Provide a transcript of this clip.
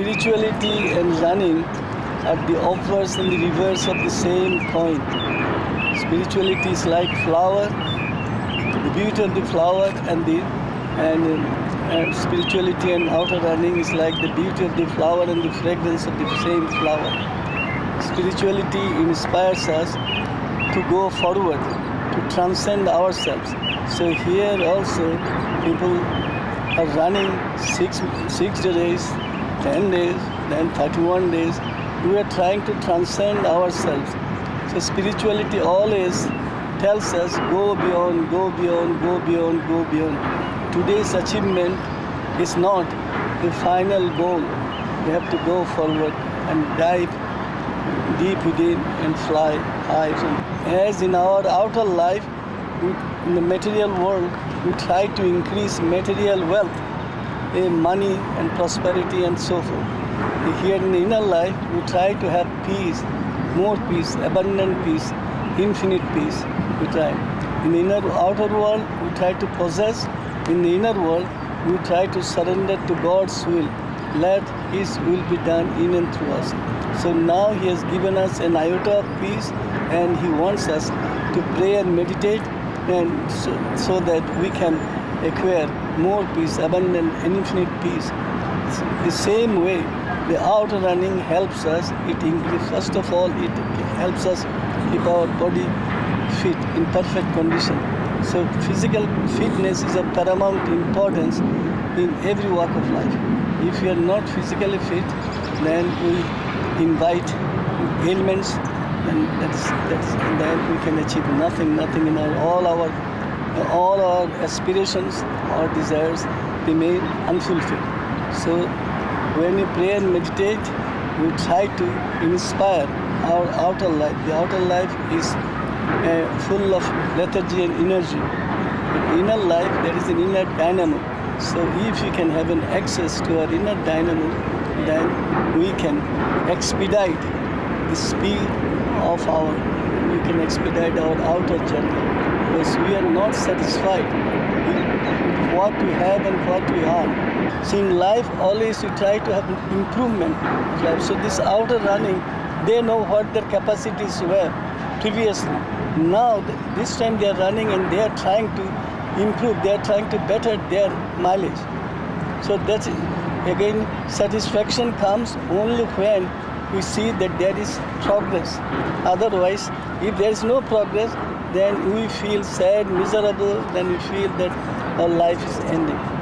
spirituality and running are the opposite and the reverse of the same coin. Spirituality is like flower, the beauty of the flower and the and, and spirituality and outer running is like the beauty of the flower and the fragrance of the same flower. Spirituality inspires us to go forward, to transcend ourselves. So here also people are running six six days, ten days, then 31 days. We are trying to transcend ourselves. So spirituality always tells us go beyond, go beyond, go beyond, go beyond. Today's achievement is not the final goal. We have to go forward and dive deep within and fly high. As in our outer life, in the material world, we try to increase material wealth, Eh, money and prosperity and so forth. Here in the inner life, we try to have peace, more peace, abundant peace, infinite peace. We try. In the inner outer world, we try to possess. In the inner world, we try to surrender to God's will. Let His will be done in and through us. So now He has given us an iota of peace, and He wants us to pray and meditate, and so, so that we can acquire more peace, abundant and infinite peace. The same way, the outer running helps us. It increase, first of all, it helps us keep our body fit in perfect condition. So physical fitness is of paramount importance in every walk of life. If you are not physically fit, then we invite ailments, and that's that's and then we can achieve nothing, nothing in our all our all our aspirations or desires remain unfulfilled. So when we pray and meditate, we try to inspire our outer life. The outer life is uh, full of lethargy and energy. But inner life, there is an inner dynamo. So if you can have an access to our inner dynamo, then we can expedite the speed of our, we can expedite our outer journey. Because we are not satisfied with what we have and what we are. So in life, always we try to have improvement. of life. So this outer running, they know what their capacities were previously. Now, this time they are running and they are trying to improve, they are trying to better their mileage. So that's again satisfaction comes only when we see that there is progress. Otherwise, if there is no progress, then we feel sad, miserable, then we feel that our life is ending.